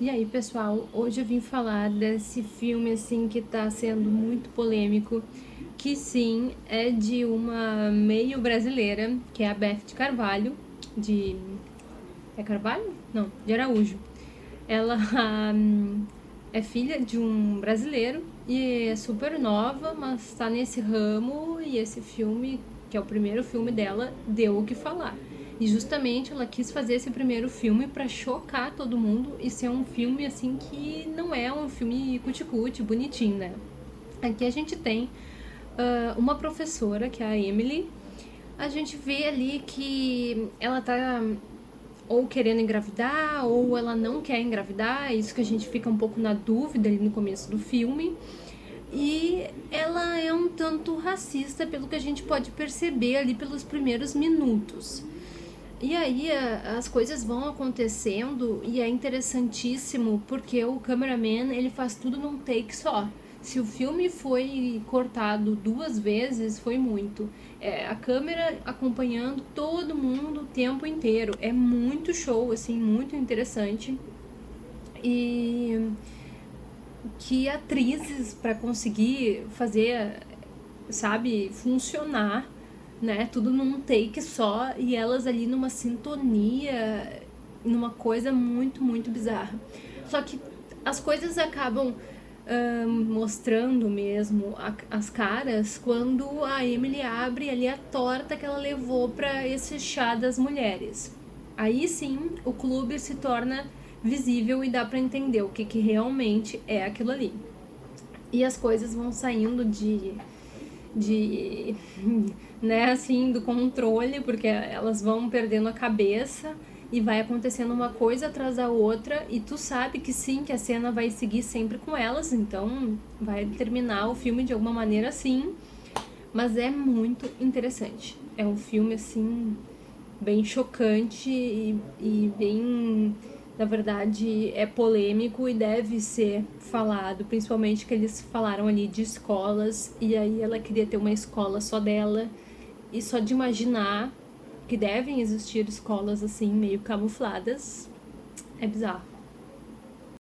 E aí, pessoal, hoje eu vim falar desse filme, assim, que tá sendo muito polêmico, que sim, é de uma meio brasileira, que é a Beth de Carvalho, de... é Carvalho? Não, de Araújo. Ela um, é filha de um brasileiro e é super nova, mas tá nesse ramo e esse filme, que é o primeiro filme dela, deu o que falar. E justamente ela quis fazer esse primeiro filme para chocar todo mundo e ser um filme assim que não é um filme cuticute, bonitinho, né? Aqui a gente tem uh, uma professora, que é a Emily. A gente vê ali que ela tá ou querendo engravidar ou ela não quer engravidar, é isso que a gente fica um pouco na dúvida ali no começo do filme. E ela é um tanto racista pelo que a gente pode perceber ali pelos primeiros minutos. E aí as coisas vão acontecendo e é interessantíssimo porque o cameraman ele faz tudo num take só. Se o filme foi cortado duas vezes, foi muito. É, a câmera acompanhando todo mundo o tempo inteiro. É muito show, assim, muito interessante. E que atrizes para conseguir fazer, sabe, funcionar né? Tudo num take só e elas ali numa sintonia, numa coisa muito, muito bizarra. Só que as coisas acabam uh, mostrando mesmo a, as caras quando a Emily abre ali a torta que ela levou para esse chá das mulheres. Aí sim o clube se torna visível e dá para entender o que, que realmente é aquilo ali. E as coisas vão saindo de de, né, assim, do controle, porque elas vão perdendo a cabeça e vai acontecendo uma coisa atrás da outra e tu sabe que sim, que a cena vai seguir sempre com elas, então vai terminar o filme de alguma maneira assim, mas é muito interessante. É um filme, assim, bem chocante e, e bem na verdade é polêmico e deve ser falado, principalmente que eles falaram ali de escolas e aí ela queria ter uma escola só dela e só de imaginar que devem existir escolas assim meio camufladas é bizarro.